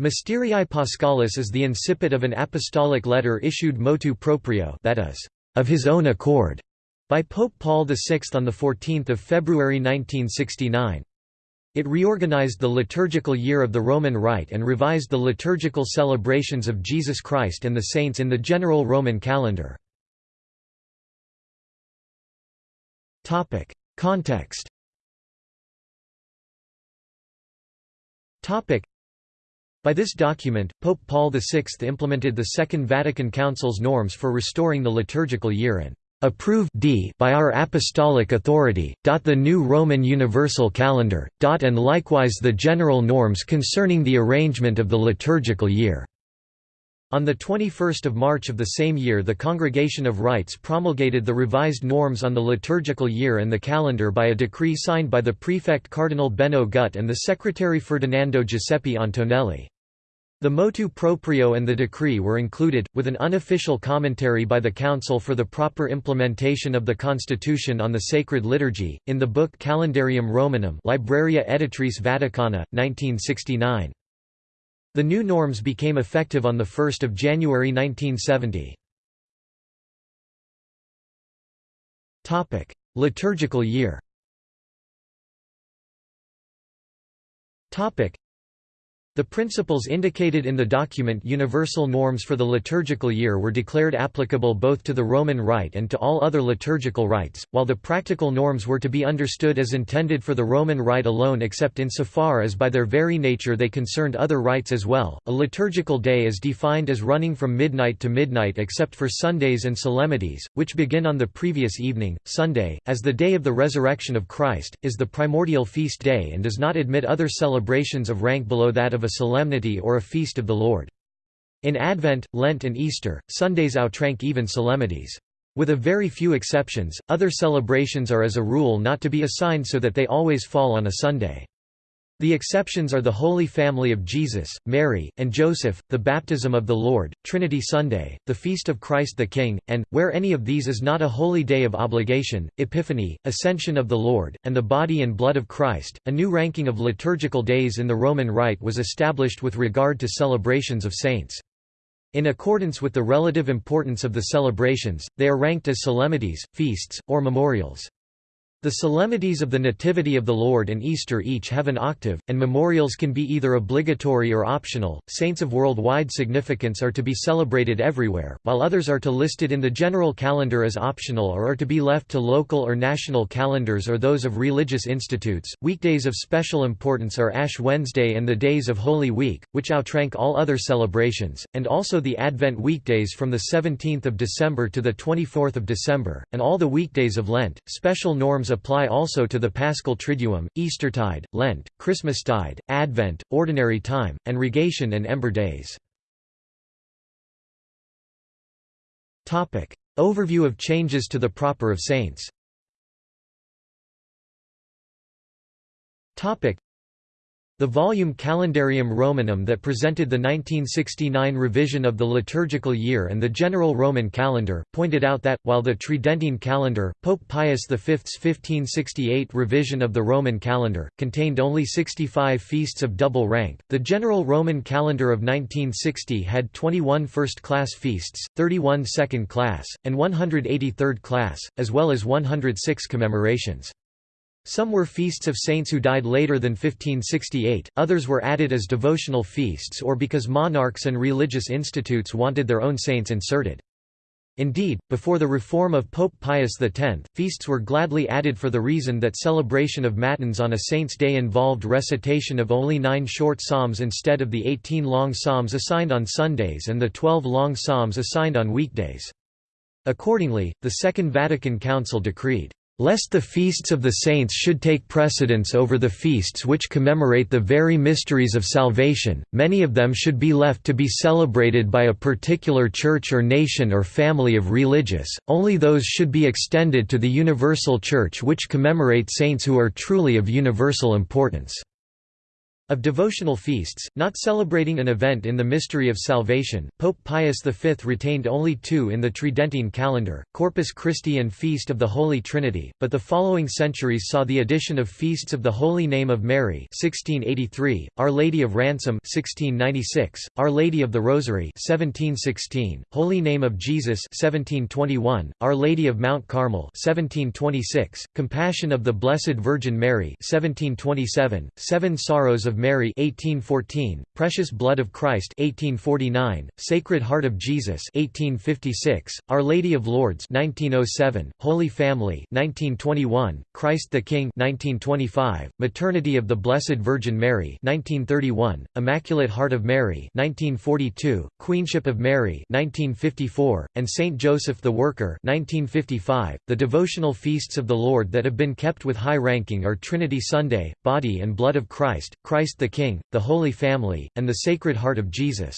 Mysterii Paschalis is the incipit of an apostolic letter issued motu proprio that is, of his own accord, by Pope Paul VI on 14 February 1969. It reorganized the liturgical year of the Roman Rite and revised the liturgical celebrations of Jesus Christ and the saints in the general Roman calendar. Context by this document, Pope Paul VI implemented the Second Vatican Council's norms for restoring the liturgical year and approved by our apostolic authority, the new Roman universal calendar, and likewise the general norms concerning the arrangement of the liturgical year. On 21 March of the same year the Congregation of Rites promulgated the revised norms on the liturgical year and the calendar by a decree signed by the prefect Cardinal Benno Gut and the secretary Ferdinando Giuseppe Antonelli. The motu proprio and the decree were included, with an unofficial commentary by the Council for the proper implementation of the Constitution on the Sacred Liturgy, in the book Calendarium Romanum Libraria Editrice Vaticana, 1969. The new norms became effective on 1 January 1970. Liturgical year the principles indicated in the document Universal Norms for the Liturgical Year were declared applicable both to the Roman Rite and to all other liturgical rites, while the practical norms were to be understood as intended for the Roman Rite alone except insofar as by their very nature they concerned other rites as well. A liturgical day is defined as running from midnight to midnight except for Sundays and solemnities, which begin on the previous evening. Sunday, as the day of the resurrection of Christ, is the primordial feast day and does not admit other celebrations of rank below that of a solemnity or a feast of the Lord. In Advent, Lent and Easter, Sundays outrank even solemnities. With a very few exceptions, other celebrations are as a rule not to be assigned so that they always fall on a Sunday. The exceptions are the Holy Family of Jesus, Mary, and Joseph, the Baptism of the Lord, Trinity Sunday, the Feast of Christ the King, and, where any of these is not a holy day of obligation, Epiphany, Ascension of the Lord, and the Body and Blood of Christ. A new ranking of liturgical days in the Roman Rite was established with regard to celebrations of saints. In accordance with the relative importance of the celebrations, they are ranked as solemnities, feasts, or memorials. The solemnities of the Nativity of the Lord and Easter each have an octave, and memorials can be either obligatory or optional. Saints of worldwide significance are to be celebrated everywhere, while others are to be listed in the general calendar as optional or are to be left to local or national calendars or those of religious institutes. Weekdays of special importance are Ash Wednesday and the days of Holy Week, which outrank all other celebrations, and also the Advent weekdays from the 17th of December to the 24th of December, and all the weekdays of Lent. Special norms apply also to the Paschal Triduum, Eastertide, Lent, Christmastide, Advent, Ordinary Time, and Rogation and Ember Days. Overview of changes to the Proper of Saints the volume Calendarium Romanum that presented the 1969 revision of the liturgical year and the general Roman calendar, pointed out that, while the Tridentine calendar, Pope Pius V's 1568 revision of the Roman calendar, contained only 65 feasts of double rank, the general Roman calendar of 1960 had 21 first-class feasts, 31 second-class, and 180 third-class, as well as 106 commemorations. Some were feasts of saints who died later than 1568, others were added as devotional feasts or because monarchs and religious institutes wanted their own saints inserted. Indeed, before the reform of Pope Pius X, feasts were gladly added for the reason that celebration of Matins on a saint's day involved recitation of only nine short psalms instead of the eighteen long psalms assigned on Sundays and the twelve long psalms assigned on weekdays. Accordingly, the Second Vatican Council decreed, Lest the feasts of the saints should take precedence over the feasts which commemorate the very mysteries of salvation, many of them should be left to be celebrated by a particular church or nation or family of religious, only those should be extended to the universal church which commemorate saints who are truly of universal importance. Of devotional feasts, not celebrating an event in the mystery of salvation, Pope Pius V retained only two in the Tridentine calendar, Corpus Christi and Feast of the Holy Trinity, but the following centuries saw the addition of feasts of the Holy Name of Mary 1683, Our Lady of Ransom 1696, Our Lady of the Rosary 1716, Holy Name of Jesus 1721, Our Lady of Mount Carmel 1726, Compassion of the Blessed Virgin Mary 1727, Seven Sorrows of of Mary 1814, Precious Blood of Christ 1849, Sacred Heart of Jesus 1856, Our Lady of Lourdes 1907, Holy Family 1921, Christ the King 1925, Maternity of the Blessed Virgin Mary 1931, Immaculate Heart of Mary 1942, Queenship of Mary 1954, and Saint Joseph the Worker 1955. The devotional feasts of the Lord that have been kept with high ranking are Trinity Sunday, Body and Blood of Christ, Christ Christ the King, the Holy Family, and the Sacred Heart of Jesus.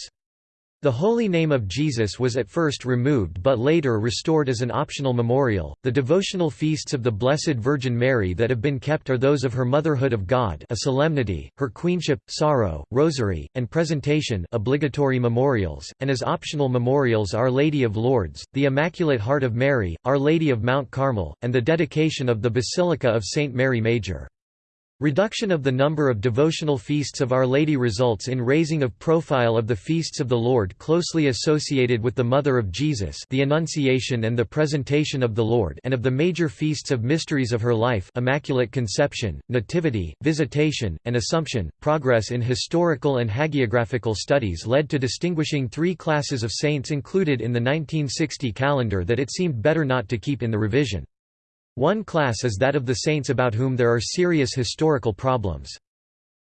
The Holy Name of Jesus was at first removed but later restored as an optional memorial. The devotional feasts of the Blessed Virgin Mary that have been kept are those of her Motherhood of God, a solemnity, her Queenship, Sorrow, Rosary, and Presentation, obligatory memorials, and as optional memorials Our Lady of Lourdes, the Immaculate Heart of Mary, Our Lady of Mount Carmel, and the dedication of the Basilica of Saint Mary Major. Reduction of the number of devotional feasts of Our Lady results in raising of profile of the feasts of the Lord closely associated with the Mother of Jesus the Annunciation and the Presentation of the Lord and of the major feasts of mysteries of her life Immaculate Conception, Nativity, Visitation, and Assumption. Progress in historical and hagiographical studies led to distinguishing three classes of saints included in the 1960 calendar that it seemed better not to keep in the revision. One class is that of the saints about whom there are serious historical problems.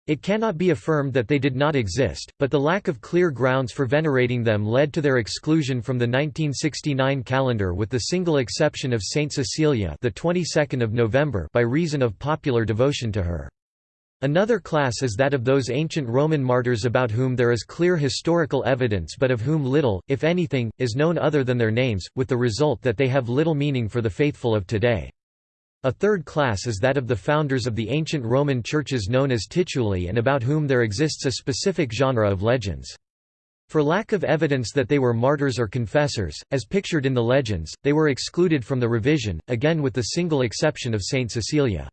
It cannot be affirmed that they did not exist, but the lack of clear grounds for venerating them led to their exclusion from the 1969 calendar with the single exception of Saint Cecilia the 22nd of November by reason of popular devotion to her. Another class is that of those ancient Roman martyrs about whom there is clear historical evidence but of whom little, if anything, is known other than their names, with the result that they have little meaning for the faithful of today. A third class is that of the founders of the ancient Roman churches known as tituli and about whom there exists a specific genre of legends. For lack of evidence that they were martyrs or confessors, as pictured in the legends, they were excluded from the revision, again with the single exception of Saint Cecilia.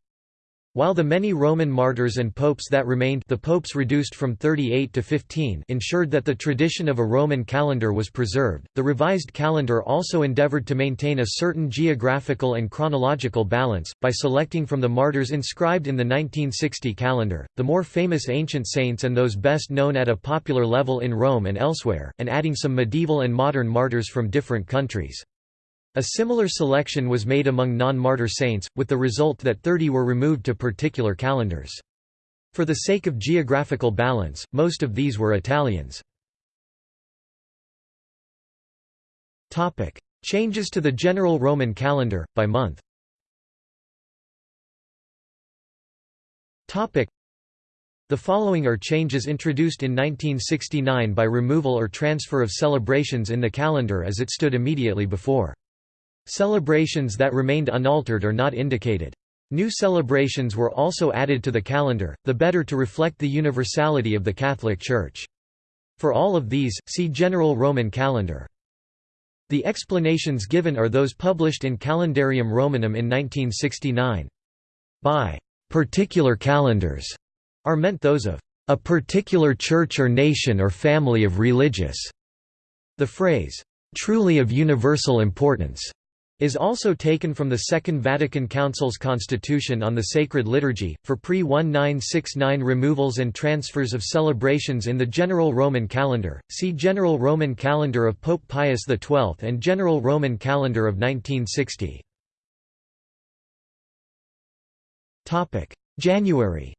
While the many Roman martyrs and popes that remained the popes reduced from 38 to 15 ensured that the tradition of a Roman calendar was preserved, the revised calendar also endeavored to maintain a certain geographical and chronological balance, by selecting from the martyrs inscribed in the 1960 calendar, the more famous ancient saints and those best known at a popular level in Rome and elsewhere, and adding some medieval and modern martyrs from different countries. A similar selection was made among non-martyr saints, with the result that 30 were removed to particular calendars. For the sake of geographical balance, most of these were Italians. Changes to the general Roman calendar, by month The following are changes introduced in 1969 by removal or transfer of celebrations in the calendar as it stood immediately before. Celebrations that remained unaltered are not indicated. New celebrations were also added to the calendar, the better to reflect the universality of the Catholic Church. For all of these, see General Roman Calendar. The explanations given are those published in Calendarium Romanum in 1969. By particular calendars are meant those of a particular church or nation or family of religious. The phrase, truly of universal importance, is also taken from the Second Vatican Council's Constitution on the Sacred Liturgy, for pre-1969 removals and transfers of celebrations in the General Roman Calendar, see General Roman Calendar of Pope Pius XII and General Roman Calendar of 1960. January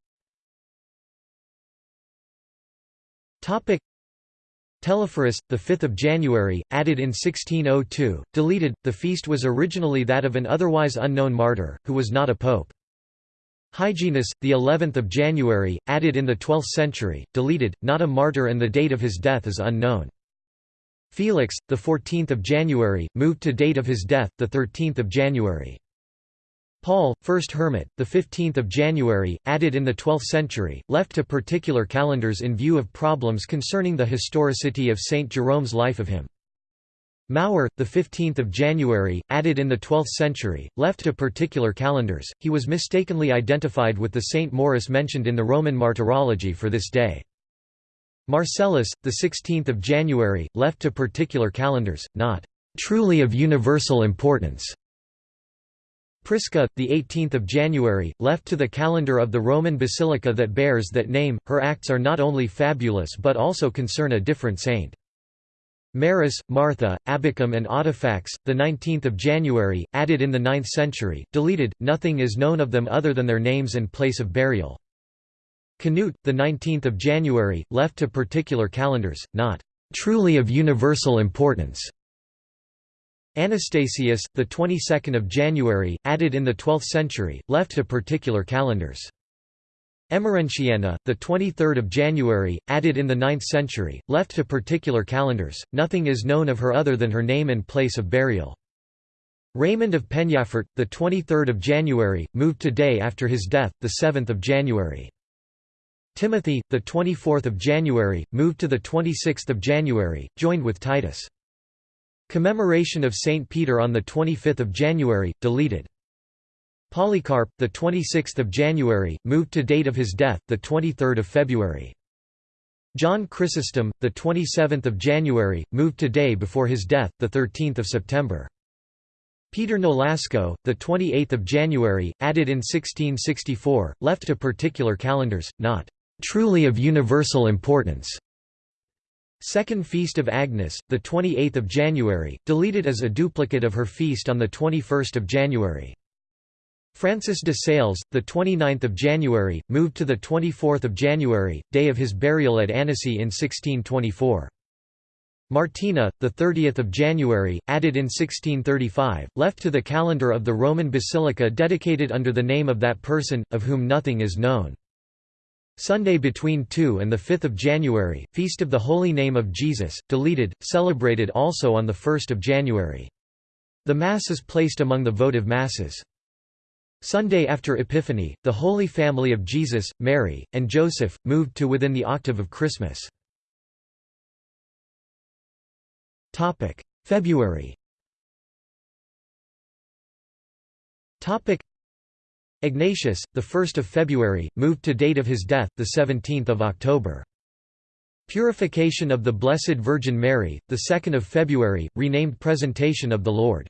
Telesphorus, 5 January, added in 1602, deleted. The feast was originally that of an otherwise unknown martyr, who was not a pope. Hyginus, the 11th of January, added in the 12th century, deleted, not a martyr and the date of his death is unknown. Felix, the 14th of January, moved to date of his death, the 13th of January. Paul, first hermit, the 15th of January, added in the 12th century, left to particular calendars in view of problems concerning the historicity of Saint Jerome's life of him. 15th of January, added in the 12th century, left to particular calendars. He was mistakenly identified with the Saint Maurice mentioned in the Roman Martyrology for this day. Marcellus, the 16th of January, left to particular calendars, not truly of universal importance. Prisca, the 18th of January, left to the calendar of the Roman basilica that bears that name. Her acts are not only fabulous but also concern a different saint. Marius, Martha, Abacum and Audifax, the 19th of January, added in the 9th century, deleted. Nothing is known of them other than their names and place of burial. Canute, the 19th of January, left to particular calendars, not truly of universal importance. Anastasius, the 22nd of January, added in the 12th century, left to particular calendars. Emerentiana, the 23rd of January, added in the 9th century, left to particular calendars. Nothing is known of her other than her name and place of burial. Raymond of Penyafort, the 23rd of January, moved to day after his death, the 7th of January. Timothy, the 24th of January, moved to the 26th of January, joined with Titus. Commemoration of St. Peter on 25 January, deleted. Polycarp, the 26th of January, moved to date of his death, the 23rd of February. John Chrysostom, the 27th of January, moved to day before his death, the 13th of September. Peter Nolasco, the 28th of January, added in 1664, left to particular calendars, not truly of universal importance. Second Feast of Agnes, the 28th of January, deleted as a duplicate of her feast on the 21st of January. Francis de Sales, the 29th of January, moved to the 24th of January, day of his burial at Annecy in 1624. Martina, the 30th of January, added in 1635, left to the calendar of the Roman basilica dedicated under the name of that person, of whom nothing is known. Sunday between 2 and 5 January, Feast of the Holy Name of Jesus, deleted, celebrated also on 1 January. The Mass is placed among the votive Masses. Sunday after Epiphany, the Holy Family of Jesus, Mary, and Joseph, moved to within the octave of Christmas. February Ignatius, the 1st of February, moved to date of his death, the 17th of October. Purification of the Blessed Virgin Mary, the 2nd of February, renamed Presentation of the Lord.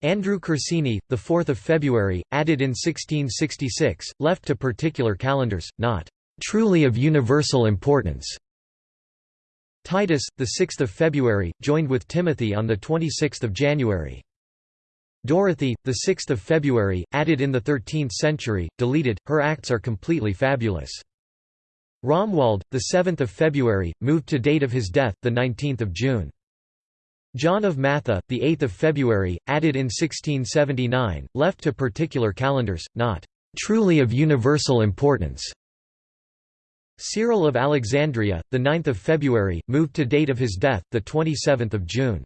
Andrew Corsini, the 4th of February, added in 1666, left to particular calendars, not truly of universal importance. Titus, the 6th of February, joined with Timothy on the 26th of January. Dorothy, the 6th of February, added in the 13th century, deleted. Her acts are completely fabulous. Romuald, the 7th of February, moved to date of his death, the 19th of June. John of Matha, the 8th of February, added in 1679, left to particular calendars, not truly of universal importance. Cyril of Alexandria, the 9th of February, moved to date of his death, the 27th of June.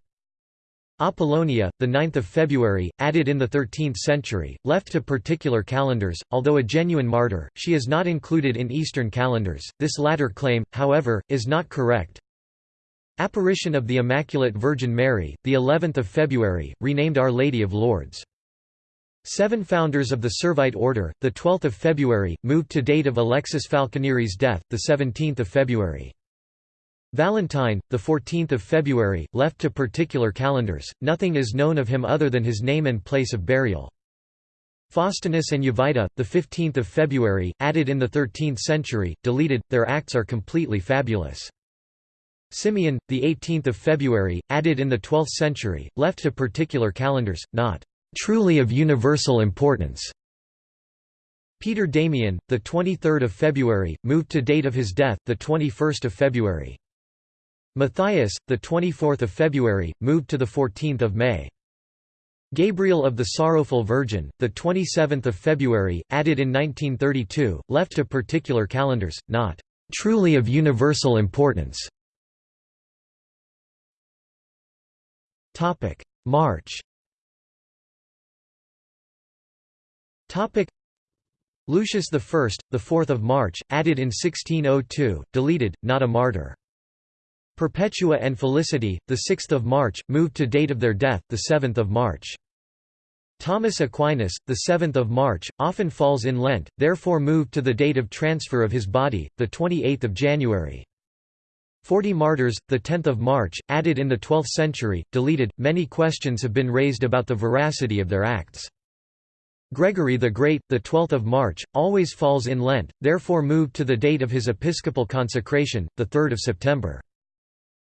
Apollonia, the 9th of February, added in the 13th century, left to particular calendars, although a genuine martyr, she is not included in Eastern calendars. This latter claim, however, is not correct. Apparition of the Immaculate Virgin Mary, the 11th of February, renamed Our Lady of Lourdes. Seven founders of the Servite order, the 12th of February, moved to date of Alexis Falconieri's death, the 17th of February. Valentine, the 14th of February, left to particular calendars. Nothing is known of him other than his name and place of burial. Faustinus and Jovita, the 15th of February, added in the 13th century, deleted. Their acts are completely fabulous. Simeon, the 18th of February, added in the 12th century, left to particular calendars, not truly of universal importance. Peter Damian, the 23rd of February, moved to date of his death, the 21st of February. Matthias, the 24th of February, moved to the 14th of May. Gabriel of the Sorrowful Virgin, the 27th of February, added in 1932, left to particular calendars, not truly of universal importance. Topic: March. Topic Lucius I, the 4th of March, added in 1602, deleted, not a martyr. Perpetua and Felicity, the 6th of March, moved to date of their death, the 7th of March. Thomas Aquinas, the 7th of March, often falls in Lent, therefore moved to the date of transfer of his body, the 28th of January. Forty martyrs, the 10th of March, added in the 12th century, deleted. Many questions have been raised about the veracity of their acts. Gregory the Great, the 12th of March, always falls in Lent, therefore moved to the date of his episcopal consecration, the 3rd of September.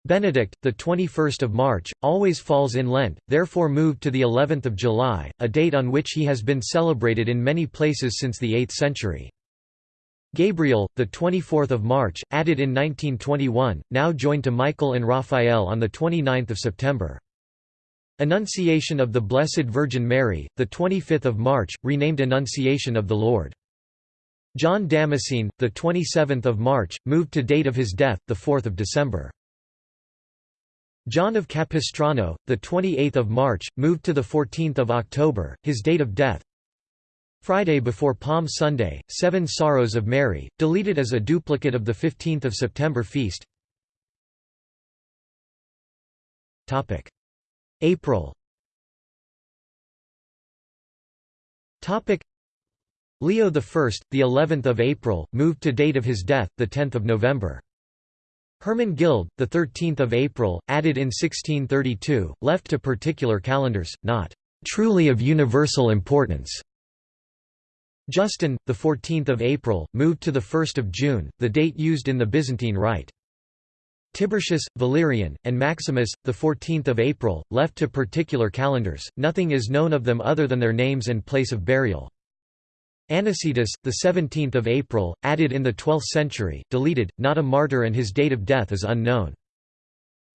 Benedict, the 21st of March, always falls in Lent, therefore moved to the 11th of July, a date on which he has been celebrated in many places since the 8th century. Gabriel, the 24th of March, added in 1921, now joined to Michael and Raphael on the 29th of September. Annunciation of the Blessed Virgin Mary, the 25th of March, renamed Annunciation of the Lord. John Damascene, the 27th of March, moved to date of his death, the 4th of December. John of Capistrano, the 28th of March, moved to the 14th of October, his date of death. Friday before Palm Sunday, Seven Sorrows of Mary, deleted as a duplicate of the 15th of September feast. Topic April Topic Leo I, the 11th of April, moved to date of his death, the 10th of November. Hermenegild, the 13th of April, added in 1632, left to particular calendars, not truly of universal importance. Justin, the 14th of April, moved to the 1st of June, the date used in the Byzantine Rite. Tiburtius, Valerian, and Maximus, the 14th of April, left to particular calendars. Nothing is known of them other than their names and place of burial. Anicetus, the 17th of April, added in the 12th century, deleted, not a martyr and his date of death is unknown.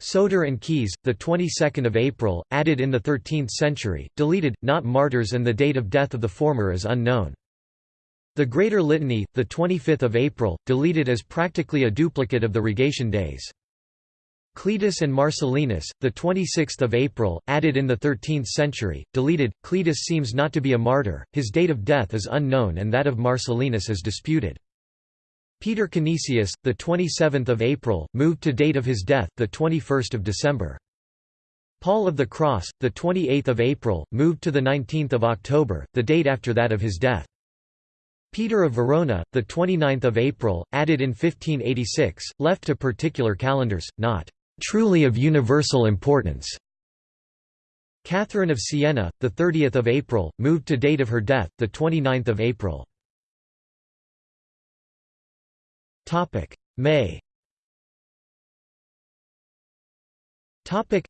Soter and Caius, the 22nd of April, added in the 13th century, deleted, not martyrs and the date of death of the former is unknown. The Greater Litany, the 25th of April, deleted as practically a duplicate of the Rogation days. Cletus and Marcellinus, the 26th of April, added in the 13th century, deleted. Cletus seems not to be a martyr. His date of death is unknown and that of Marcellinus is disputed. Peter Canisius, the 27th of April, moved to date of his death, the 21st of December. Paul of the Cross, the 28th of April, moved to the 19th of October, the date after that of his death. Peter of Verona, the 29th of April, added in 1586, left to particular calendars, not truly of universal importance. Catherine of Siena, the 30th of April, moved to date of her death, the 29th of April. Topic: May. Topic: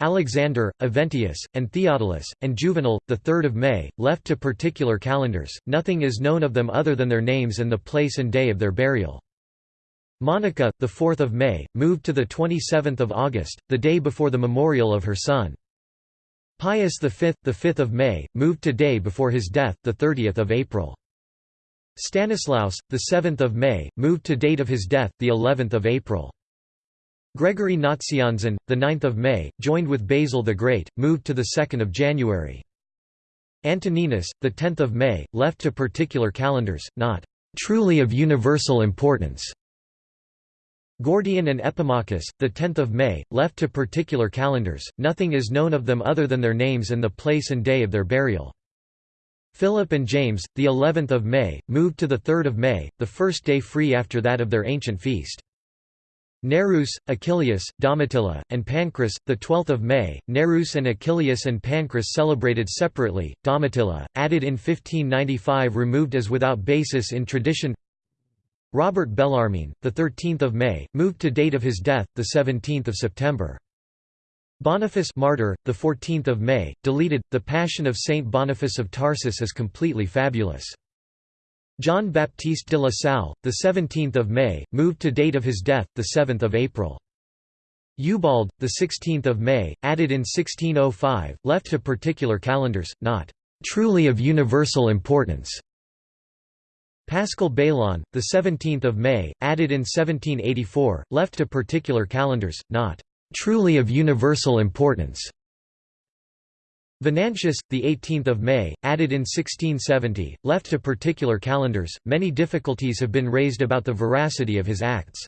Alexander, Eventius, and Theodulus, and Juvenal, the 3rd of May, left to particular calendars. Nothing is known of them other than their names and the place and day of their burial. Monica, the 4th of May, moved to the 27th of August, the day before the memorial of her son. Pius V, the 5th of May, moved to day before his death, the 30th of April. Stanislaus, the 7th of May, moved to date of his death, the 11th of April. Gregory Nazianzen, the 9th of May, joined with Basil the Great, moved to the 2nd of January. Antoninus, the 10th of May, left to particular calendars, not truly of universal importance. Gordian and Epimachus, the 10th of May, left to particular calendars. Nothing is known of them other than their names and the place and day of their burial. Philip and James, the 11th of May, moved to the 3rd of May, the first day free after that of their ancient feast. Nereus, Achilleus, Domitilla, and Pancras, the 12th of May. Nereus and Achilleus and Pancras celebrated separately. Domitilla, added in 1595, removed as without basis in tradition. Robert Bellarmine, the 13th of May, moved to date of his death, the 17th of September. Boniface martyr, the 14th of May, deleted. The Passion of Saint Boniface of Tarsus is completely fabulous. John Baptiste de la Salle, the 17th of May, moved to date of his death, the 7th of April. Ubald, the 16th of May, added in 1605, left to particular calendars, not truly of universal importance. Paschal Baylon, the 17th of May, added in 1784, left to particular calendars, not truly of universal importance. Venantius, the 18th of May, added in 1670, left to particular calendars. Many difficulties have been raised about the veracity of his acts.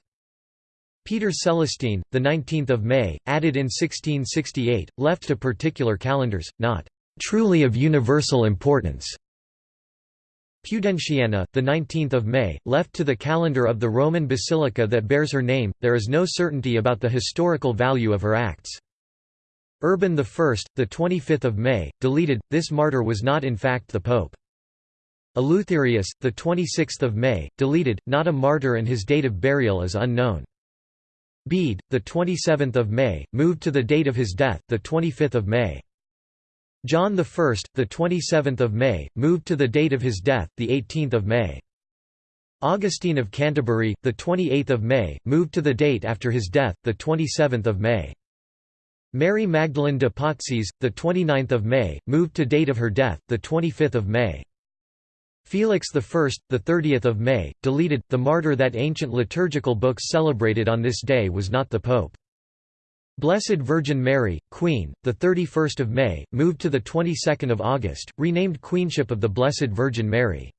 Peter Celestine, the 19th of May, added in 1668, left to particular calendars, not truly of universal importance. Pudentiana, the 19th of May, left to the calendar of the Roman basilica that bears her name. There is no certainty about the historical value of her acts. Urban I, the 25th of May, deleted. This martyr was not in fact the pope. Eleutherius, the 26th of May, deleted, not a martyr and his date of burial is unknown. Bede, the 27th of May, moved to the date of his death, the 25th of May. John I, the 27th of May, moved to the date of his death, the 18th of May. Augustine of Canterbury, the 28th of May, moved to the date after his death, the 27th of May. Mary Magdalene de' Pazzi, the 29th of May, moved to date of her death, the 25th of May. Felix I, the 30th of May, deleted. The martyr that ancient liturgical books celebrated on this day was not the pope. Blessed Virgin Mary, Queen, the 31st of May, moved to the 22nd of August, renamed Queenship of the Blessed Virgin Mary.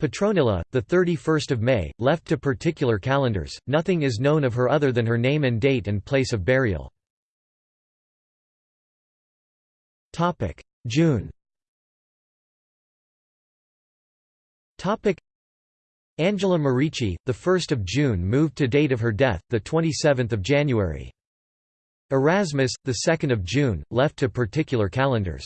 Petronilla, the 31st of May, left to particular calendars. Nothing is known of her other than her name and date and place of burial. Topic: June. Topic: Angela Merici, the 1st of June moved to date of her death, the 27th of January. Erasmus, the 2nd of June, left to particular calendars.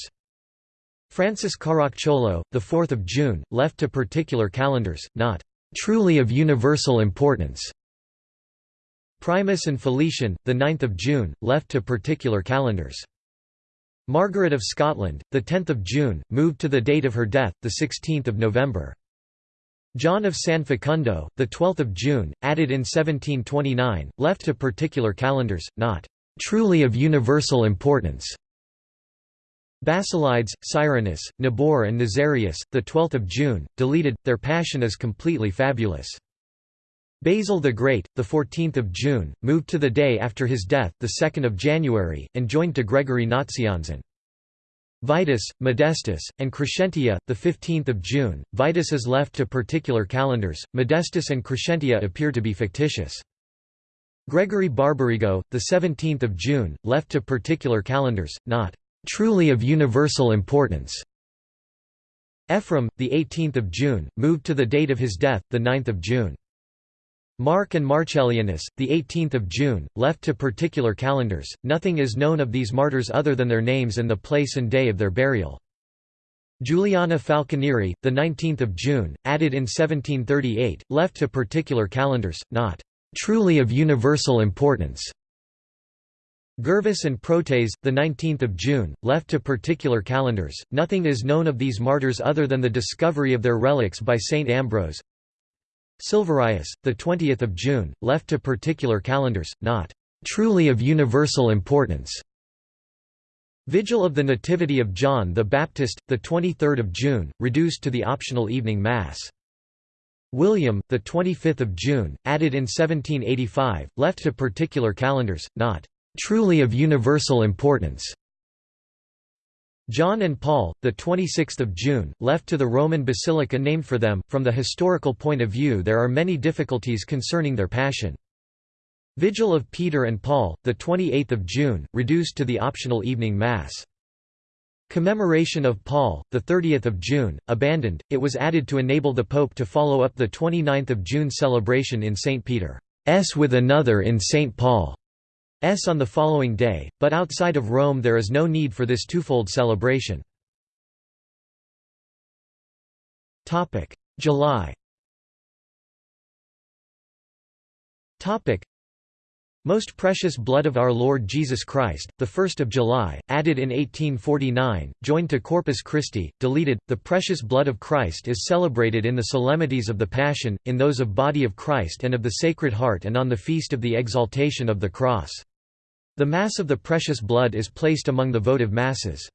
Francis Caracciolo, the 4th of June, left to particular calendars, not truly of universal importance. Primus and Felician, the 9th of June, left to particular calendars. Margaret of Scotland, the 10th of June, moved to the date of her death, the 16th of November. John of San Facundo, the 12th of June, added in 1729, left to particular calendars, not truly of universal importance. Basilides, Cyrinus, Nabor and Nazarius, the 12th of June, deleted. Their passion is completely fabulous. Basil the Great, the 14th of June, moved to the day after his death, the 2nd of January, and joined to Gregory Nazianzen. Vitus, Modestus, and Crescentia, the 15th of June. Vitus is left to particular calendars. Modestus and Crescentia appear to be fictitious. Gregory Barbarigo, the 17th of June, left to particular calendars, not truly of universal importance. Ephraim, the 18th of June, moved to the date of his death, the 9th of June. Mark and Marcellianus, the 18th of June, left to particular calendars. Nothing is known of these martyrs other than their names and the place and day of their burial. Juliana Falconieri, the 19th of June, added in 1738, left to particular calendars, not truly of universal importance. Gervase and Protase, the 19th of June, left to particular calendars. Nothing is known of these martyrs other than the discovery of their relics by Saint Ambrose. Silverius, the 20th of June, left to particular calendars, not truly of universal importance. Vigil of the Nativity of John the Baptist, the 23rd of June, reduced to the optional evening mass. William, the 25th of June, added in 1785, left to particular calendars, not truly of universal importance. John and Paul, the 26th of June, left to the Roman basilica named for them. From the historical point of view, there are many difficulties concerning their passion. Vigil of Peter and Paul, the 28th of June, reduced to the optional evening mass. Commemoration of Paul, the 30th of June, abandoned. It was added to enable the pope to follow up the 29th of June celebration in St Peter's with another in St Paul. S on the following day, but outside of Rome there is no need for this twofold celebration. July most Precious Blood of Our Lord Jesus Christ, the 1st of July, added in 1849, joined to Corpus Christi, deleted. The Precious Blood of Christ is celebrated in the solemnities of the Passion, in those of Body of Christ and of the Sacred Heart and on the feast of the Exaltation of the Cross. The Mass of the Precious Blood is placed among the votive masses.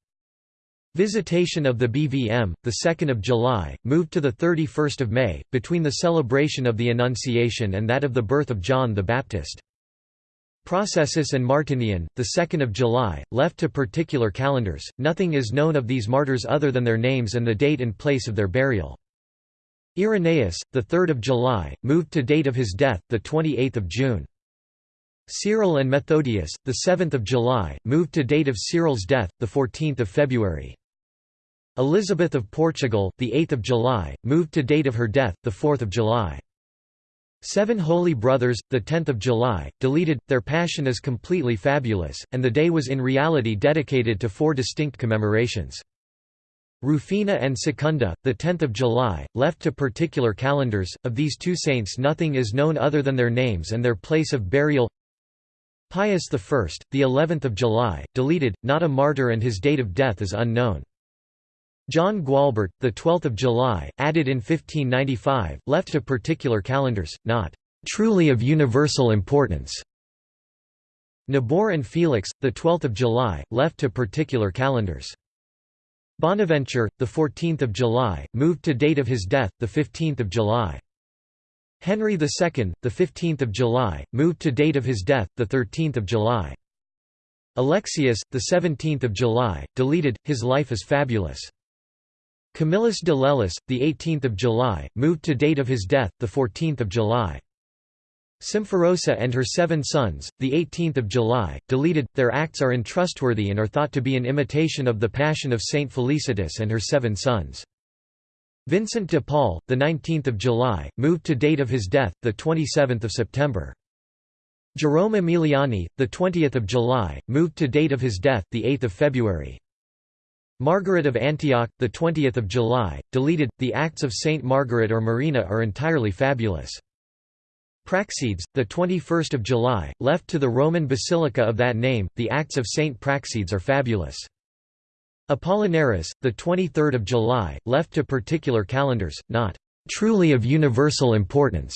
Visitation of the BVM, 2 July, moved to 31 May, between the celebration of the Annunciation and that of the birth of John the Baptist. Processus and Martinian, the 2nd of July, left to particular calendars. Nothing is known of these martyrs other than their names and the date and place of their burial. Irenaeus, the 3rd of July, moved to date of his death, the 28th of June. Cyril and Methodius, the 7th of July, moved to date of Cyril's death, the 14th of February. Elizabeth of Portugal, the 8th of July, moved to date of her death, the 4th of July. Seven Holy Brothers, 10 July, deleted, their passion is completely fabulous, and the day was in reality dedicated to four distinct commemorations. Rufina and Secunda, 10 July, left to particular calendars, of these two saints nothing is known other than their names and their place of burial Pius I, the 11th of July, deleted, not a martyr and his date of death is unknown. John Gualbert, the 12th of July, added in 1595, left to particular calendars, not truly of universal importance. Nabor and Felix, the 12th of July, left to particular calendars. Bonaventure, the 14th of July, moved to date of his death, the 15th of July. Henry II, the 15th of July, moved to date of his death, the 13th of July. Alexius, the 17th of July, deleted. His life is fabulous. Camillus de Lellis, the 18th of July, moved to date of his death, the 14th of July. Symphorosa and her seven sons, the 18th of July, deleted. Their acts are untrustworthy and are thought to be an imitation of the Passion of Saint Felicitas and her seven sons. Vincent de Paul, the 19th of July, moved to date of his death, the 27th of September. Jerome Emiliani, the 20th of July, moved to date of his death, the 8th of February. Margaret of Antioch, the 20th of July, deleted. The Acts of Saint Margaret or Marina are entirely fabulous. Praxedes, the 21st of July, left to the Roman basilica of that name. The Acts of Saint Praxedes are fabulous. Apollinaris, the 23rd of July, left to particular calendars, not truly of universal importance.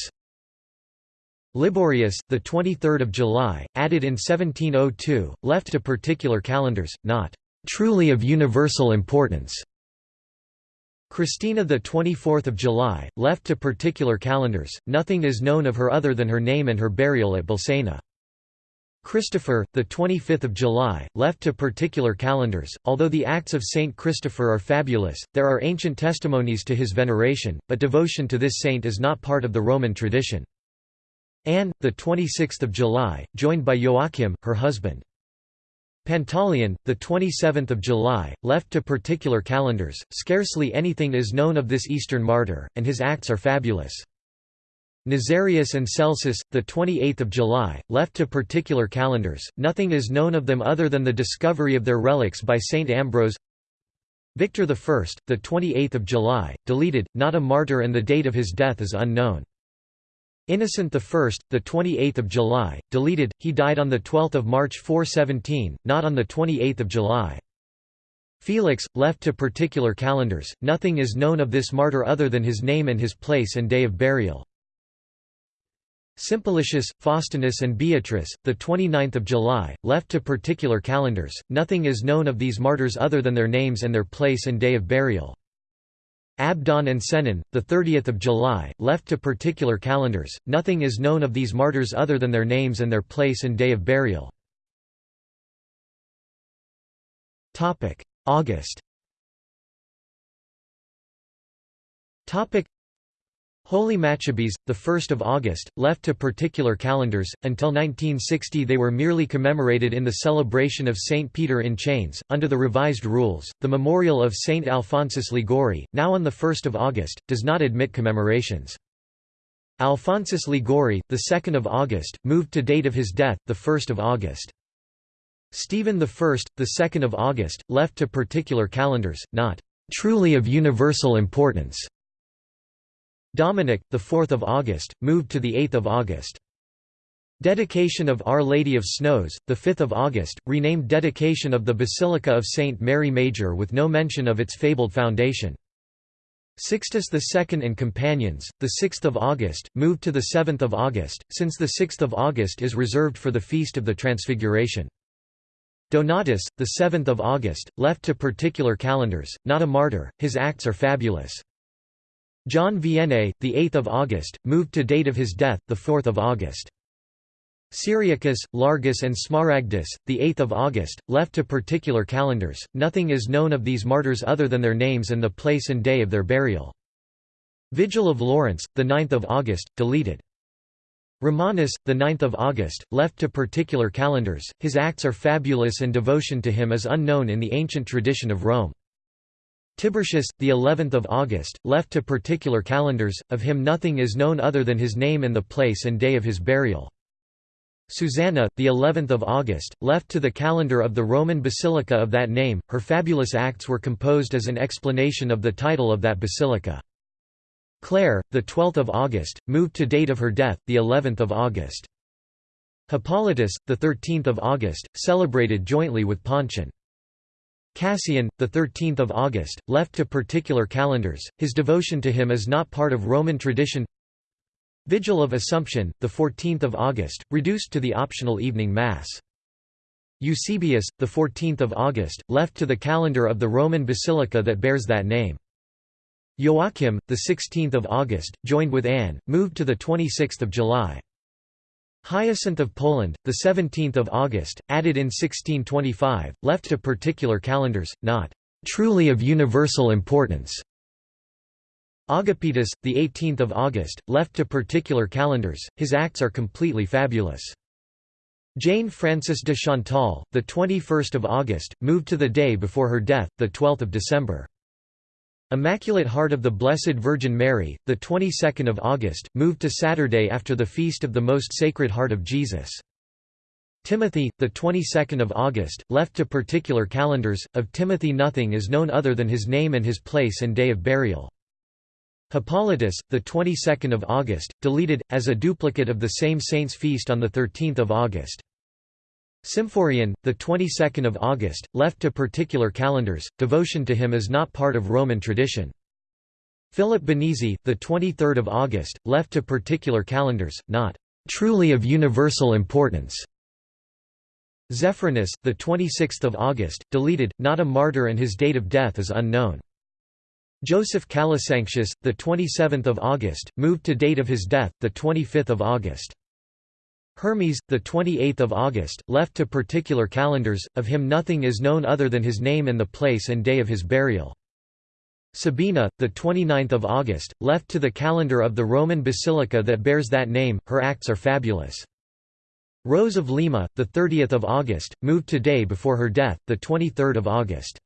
Liborius, the 23rd of July, added in 1702, left to particular calendars, not truly of universal importance. Christina the 24th of July, left to particular calendars, nothing is known of her other than her name and her burial at Bolsena. Christopher, the 25th of July, left to particular calendars. Although the acts of Saint Christopher are fabulous, there are ancient testimonies to his veneration, but devotion to this saint is not part of the Roman tradition. Anne, the 26th of July, joined by Joachim, her husband. Pantaleon, the 27th of July, left to particular calendars. Scarcely anything is known of this Eastern martyr, and his acts are fabulous. Nazarius and Celsus, the 28th of July, left to particular calendars. Nothing is known of them other than the discovery of their relics by Saint Ambrose. Victor I, the 28th of July, deleted, not a martyr and the date of his death is unknown. Innocent I, the 28th of July, deleted. He died on the 12th of March 417, not on the 28th of July. Felix, left to particular calendars, nothing is known of this martyr other than his name and his place and day of burial. Simplicius, Faustinus and Beatrice, the 29th of July, left to particular calendars, nothing is known of these martyrs other than their names and their place and day of burial. Abdon and 30th of July, left to particular calendars. Nothing is known of these martyrs other than their names and their place and day of burial. August. Holy Maccabees, the 1st of August, left to particular calendars. Until 1960 they were merely commemorated in the celebration of St. Peter in Chains. Under the revised rules, the memorial of St. Alphonsus Liguori, now on the 1st of August, does not admit commemorations. Alphonsus Liguori, the 2nd of August, moved to date of his death, the 1st of August. Stephen I, the 2nd of August, left to particular calendars, not truly of universal importance. Dominic, 4 August, moved to 8 August. Dedication of Our Lady of Snows, 5 August, renamed Dedication of the Basilica of St. Mary Major with no mention of its fabled foundation. Sixtus II and companions, 6 August, moved to 7 August, since 6 August is reserved for the Feast of the Transfiguration. Donatus, 7 August, left to particular calendars, not a martyr, his acts are fabulous. John Vianney, the 8th of August, moved to date of his death, the 4th of August. Cyriacus, Largus and Smaragdus, the 8th of August, left to particular calendars. Nothing is known of these martyrs other than their names and the place and day of their burial. Vigil of Lawrence, the 9th of August, deleted. Romanus, the 9th of August, left to particular calendars. His acts are fabulous and devotion to him is unknown in the ancient tradition of Rome. Tiburtius, the 11th of August, left to particular calendars, of him nothing is known other than his name and the place and day of his burial. Susanna, the 11th of August, left to the calendar of the Roman basilica of that name. Her fabulous acts were composed as an explanation of the title of that basilica. Clare, the 12th of August, moved to date of her death, the 11th of August. Hippolytus, the 13th of August, celebrated jointly with Pontian. Cassian, the 13th of August, left to particular calendars. His devotion to him is not part of Roman tradition. Vigil of Assumption, the 14th of August, reduced to the optional evening mass. Eusebius, the 14th of August, left to the calendar of the Roman basilica that bears that name. Joachim, the 16th of August, joined with Anne, moved to the 26th of July. Hyacinth of Poland, the 17th of August, added in 1625, left to particular calendars, not truly of universal importance. Agapetus, the 18th of August, left to particular calendars. His acts are completely fabulous. Jane Frances de Chantal, the 21st of August, moved to the day before her death, the 12th of December. Immaculate Heart of the Blessed Virgin Mary, the 22nd of August, moved to Saturday after the feast of the Most Sacred Heart of Jesus. Timothy, the 22nd of August, left to particular calendars. Of Timothy nothing is known other than his name and his place and day of burial. Hippolytus, the 22nd of August, deleted as a duplicate of the same saint's feast on the 13th of August. Symphorian, the 22nd of August, left to particular calendars. Devotion to him is not part of Roman tradition. Philip Benizi, the 23rd of August, left to particular calendars, not truly of universal importance. Zephyrinus, the 26th of August, deleted, not a martyr and his date of death is unknown. Joseph Calasanctius, the 27th of August, moved to date of his death, the 25th of August. Hermes, the 28th of August, left to particular calendars, of him nothing is known other than his name and the place and day of his burial. Sabina, the 29th of August, left to the calendar of the Roman basilica that bears that name, her acts are fabulous. Rose of Lima, the 30th of August, moved to day before her death, the 23rd of August.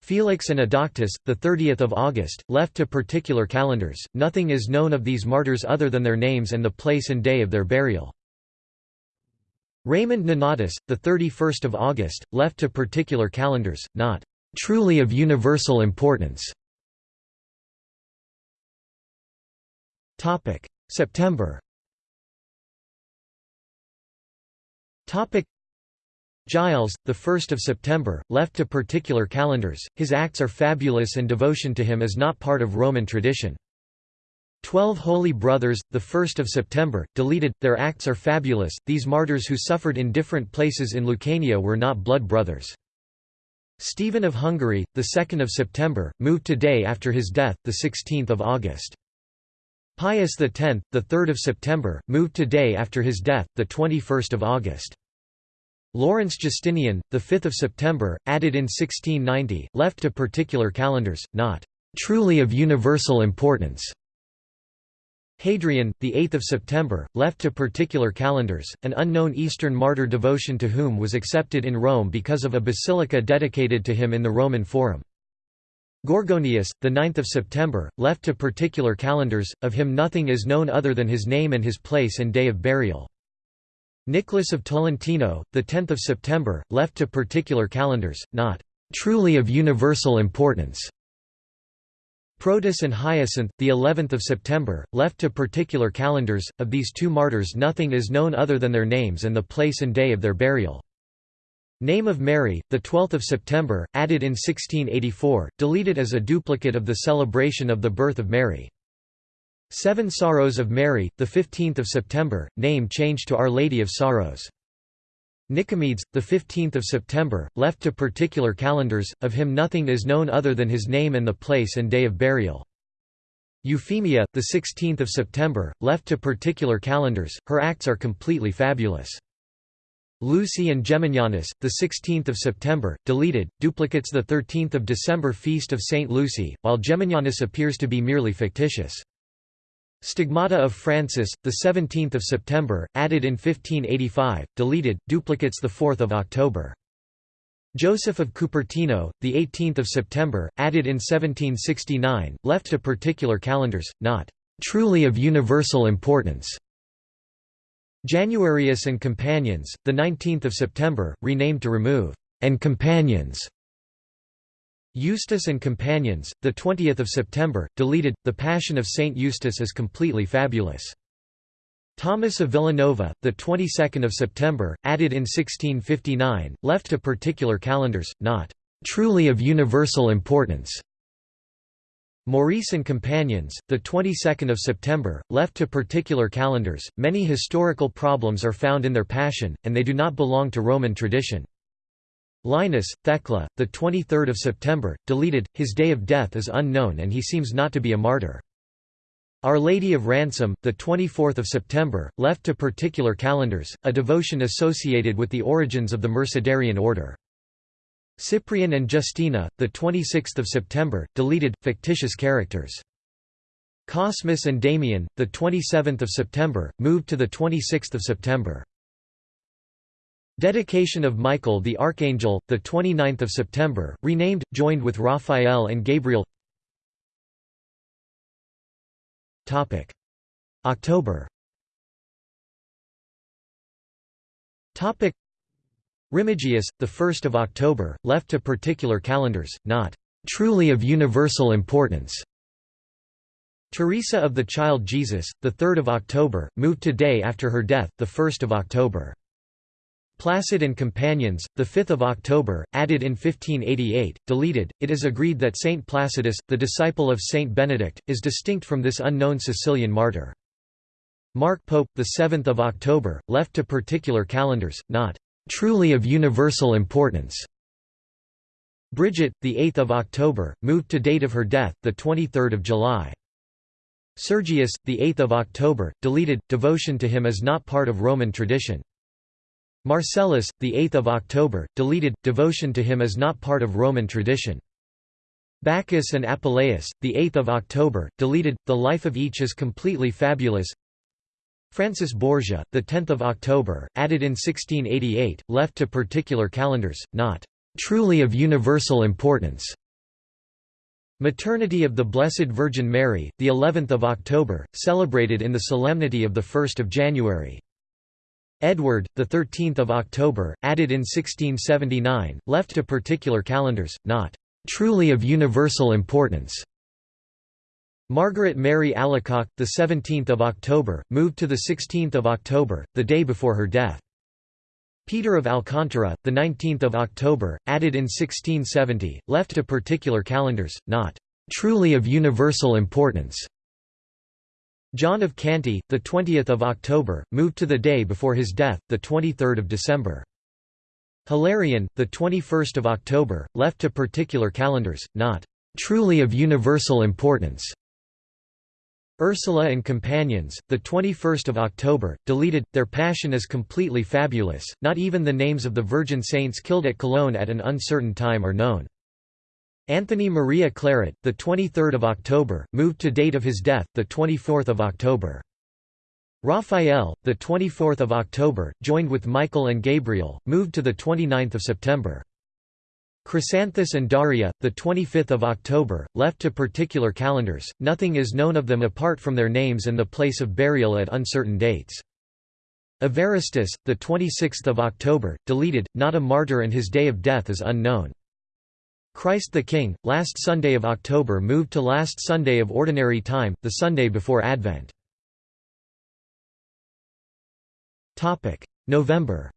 Felix and Adauctus, the 30th of August, left to particular calendars. Nothing is known of these martyrs other than their names and the place and day of their burial. Raymond Nonatus, the 31st of August, left to particular calendars, not truly of universal importance. Topic: September. Topic: Giles, the 1st of September, left to particular calendars. His acts are fabulous and devotion to him is not part of Roman tradition. Twelve Holy Brothers, the 1st of September, deleted, their acts are fabulous, these martyrs who suffered in different places in Lucania were not blood brothers. Stephen of Hungary, the 2nd of September, moved to day after his death, the 16th of August. Pius X, the 3rd of September, moved to day after his death, the 21st of August. Lawrence Justinian, the 5th of September, added in 1690, left to particular calendars, not truly of universal importance. Hadrian, the 8th of September, left to particular calendars, an unknown Eastern martyr devotion to whom was accepted in Rome because of a basilica dedicated to him in the Roman Forum. Gorgonius, the 9th of September, left to particular calendars, of him nothing is known other than his name and his place and day of burial. Nicholas of Tolentino, the 10th of September, left to particular calendars, not truly of universal importance. Protus and Hyacinth, the 11th of September, left to particular calendars. Of these two martyrs, nothing is known other than their names and the place and day of their burial. Name of Mary, the 12th of September, added in 1684, deleted as a duplicate of the celebration of the birth of Mary. Seven Sorrows of Mary, the 15th of September, name changed to Our Lady of Sorrows. Nicomedes, the 15th of September, left to particular calendars, of him nothing is known other than his name and the place and day of burial. Euphemia, the 16th of September, left to particular calendars, her acts are completely fabulous. Lucy and Geminianus, the 16th of September, deleted, duplicates the 13th of December feast of Saint Lucy, while Geminianus appears to be merely fictitious. Stigmata of Francis, the 17th of September, added in 1585, deleted, duplicates the 4th of October. Joseph of Cupertino, the 18th of September, added in 1769, left to particular calendars, not truly of universal importance. Januarius and Companions, the 19th of September, renamed to remove and Companions. Eustace and Companions, the 20th of September, deleted. The Passion of Saint Eustace is completely fabulous. Thomas of Villanova, the 22nd of September, added in 1659, left to particular calendars, not truly of universal importance. Maurice and Companions, the 22nd of September, left to particular calendars. Many historical problems are found in their Passion, and they do not belong to Roman tradition. Linus, Thecla, the 23rd of September, deleted. His day of death is unknown and he seems not to be a martyr. Our Lady of Ransom, the 24th of September, left to particular calendars, a devotion associated with the origins of the Mercedarian order. Cyprian and Justina, the 26th of September, deleted fictitious characters. Cosmas and Damian, the 27th of September, moved to the 26th of September. Dedication of Michael the Archangel, the 29th of September, renamed, joined with Raphael and Gabriel. October. Remigius, the 1st of October, left to particular calendars, not truly of universal importance. Teresa of the Child Jesus, the 3rd of October, moved to day after her death, the 1st of October. Placid and Companions, the 5th of October, added in 1588, deleted. It is agreed that Saint Placidus, the disciple of Saint Benedict, is distinct from this unknown Sicilian martyr. Mark Pope, the 7th of October, left to particular calendars, not truly of universal importance. Bridget, the 8th of October, moved to date of her death, the 23rd of July. Sergius, the 8th of October, deleted. Devotion to him is not part of Roman tradition. Marcellus, the 8th of October, deleted. Devotion to him is not part of Roman tradition. Bacchus and Apuleius, the 8th of October, deleted. The life of each is completely fabulous. Francis Borgia, the 10th of October, added in 1688, left to particular calendars, not truly of universal importance. Maternity of the Blessed Virgin Mary, the 11th of October, celebrated in the solemnity of the 1st of January. Edward, the 13th of October, added in 1679, left to particular calendars, not truly of universal importance. Margaret Mary Alacoque, the 17th of October, moved to the 16th of October, the day before her death. Peter of Alcantara, the 19th of October, added in 1670, left to particular calendars, not truly of universal importance. John of Canty, the 20th of October, moved to the day before his death, the 23rd of December. Hilarion, the 21st of October, left to particular calendars, not truly of universal importance. Ursula and Companions, the 21st of October, deleted. Their passion is completely fabulous. Not even the names of the virgin saints killed at Cologne at an uncertain time are known. Anthony Maria Claret, the 23rd of October, moved to date of his death, the 24th of October. Raphael, the 24th of October, joined with Michael and Gabriel, moved to the 29th of September. Chrysanthus and Daria, the 25th of October, left to particular calendars. Nothing is known of them apart from their names and the place of burial at uncertain dates. Evaristus, the 26th of October, deleted. Not a martyr and his day of death is unknown. Christ the King, last Sunday of October moved to last Sunday of Ordinary Time, the Sunday before Advent. November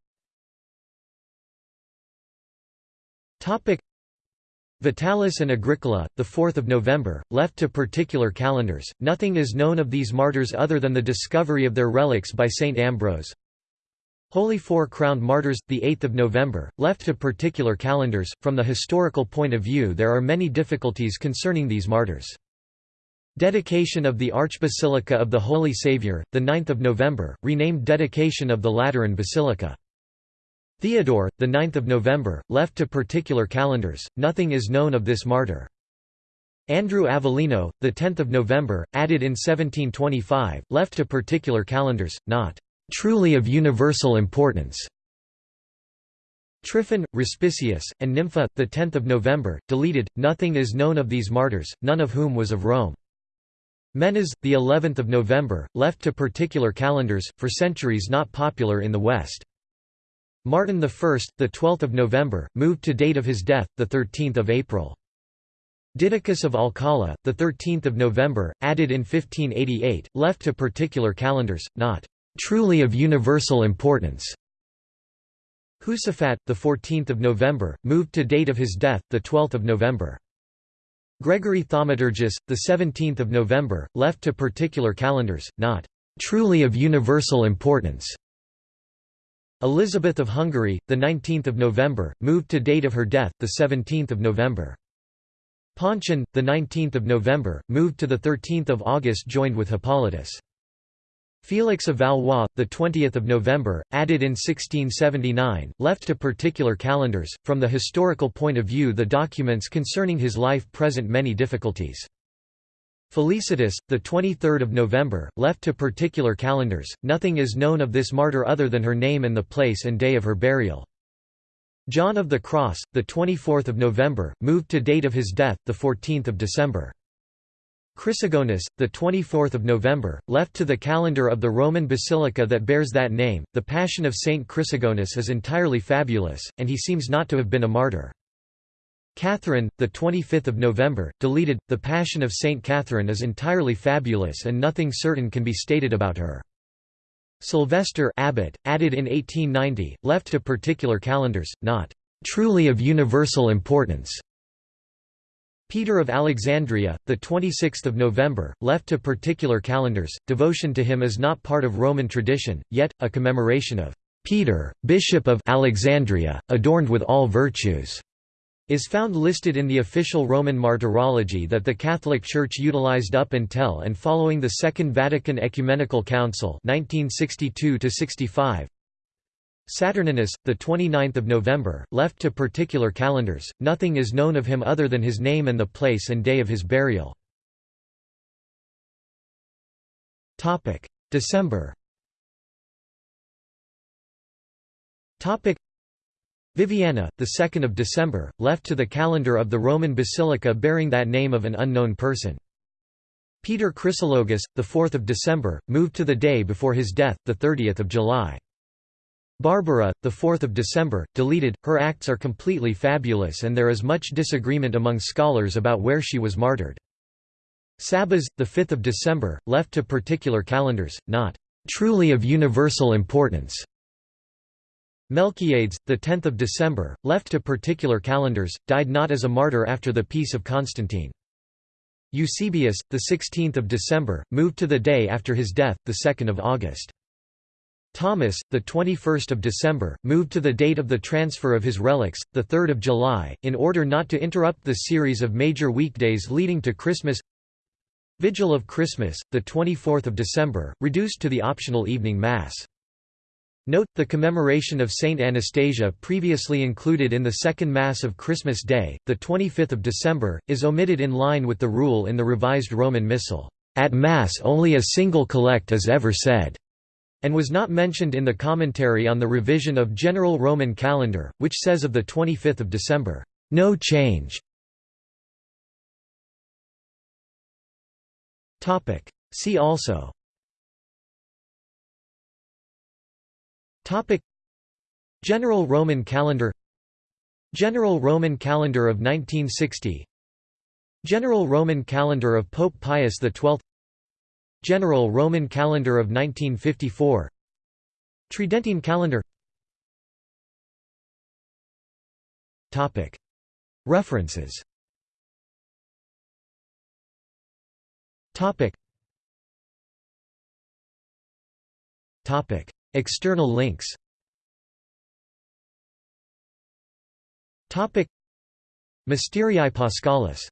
Vitalis and Agricola, the 4th of November, left to particular calendars. Nothing is known of these martyrs other than the discovery of their relics by Saint Ambrose. Holy Four-Crowned Martyrs, 8 November, left to particular calendars. From the historical point of view there are many difficulties concerning these martyrs. Dedication of the Archbasilica of the Holy Saviour, 9 November, renamed Dedication of the Lateran Basilica. Theodore, 9 November, left to particular calendars, nothing is known of this martyr. Andrew Avellino, 10 November, added in 1725, left to particular calendars, not truly of universal importance. Tryphon, Respicius, and Nympha, 10 November, deleted, nothing is known of these martyrs, none of whom was of Rome. Menas, the 11th of November, left to particular calendars, for centuries not popular in the West. Martin I, the 12th of November, moved to date of his death, the 13th of April. Didacus of Alcala, the 13th of November, added in 1588, left to particular calendars, not truly of universal importance. Josaphat, the 14th of November, moved to date of his death, the 12th of November. Gregory Thaumaturgus, the 17th of November, left to particular calendars, not truly of universal importance. Elizabeth of Hungary, the 19th of November, moved to date of her death, the 17th of November. Pontian, the 19th of November, moved to the 13th of August, joined with Hippolytus. Felix of Valois, the 20th of November, added in 1679, left to particular calendars. From the historical point of view, the documents concerning his life present many difficulties. Felicitas, the 23rd of November, left to particular calendars. Nothing is known of this martyr other than her name and the place and day of her burial. John of the Cross, the 24th of November, moved to date of his death, the 14th of December. Chrysogonus, the 24th of November, left to the calendar of the Roman basilica that bears that name. The Passion of Saint Chrysogonus is entirely fabulous, and he seems not to have been a martyr. Catherine, the 25th of November, deleted. The Passion of Saint Catherine is entirely fabulous and nothing certain can be stated about her. Sylvester Abbot, added in 1890, left to particular calendars, not truly of universal importance. Peter of Alexandria, the 26th of November, left to particular calendars. Devotion to him is not part of Roman tradition, yet a commemoration of Peter, Bishop of Alexandria, adorned with all virtues, is found listed in the official Roman martyrology that the Catholic Church utilized up until and following the Second Vatican Ecumenical Council 1962 65 Saturninus, the 29th of November, left to particular calendars. Nothing is known of him other than his name and the place and day of his burial. Topic: December. Topic: Viviana, the 2nd of December, left to the calendar of the Roman Basilica bearing that name of an unknown person. Peter Chrysologus, the 4th of December, moved to the day before his death, the 30th of July. Barbara, the 4th of December, deleted. Her acts are completely fabulous and there is much disagreement among scholars about where she was martyred. Sabas, the 5th of December, left to particular calendars, not truly of universal importance. Melchiades, the 10th of December, left to particular calendars, died not as a martyr after the peace of Constantine. Eusebius, the 16th of December, moved to the day after his death, the 2nd of August. Thomas, the 21st of December, moved to the date of the transfer of his relics, the 3rd of July, in order not to interrupt the series of major weekdays leading to Christmas. Vigil of Christmas, the 24th of December, reduced to the optional evening mass. Note, the commemoration of Saint Anastasia previously included in the second Mass of Christmas Day, the 25th of December, is omitted in line with the rule in the Revised Roman Missal, "...at Mass only a single collect is ever said." And was not mentioned in the commentary on the revision of General Roman Calendar, which says of 25 December, "...no change". See also. General Roman Calendar. General Roman Calendar of 1960 General Roman Calendar of Pope Pius XII General Roman Calendar of 1954 Tridentine Calendar. References. External links. Mysterii Paschalis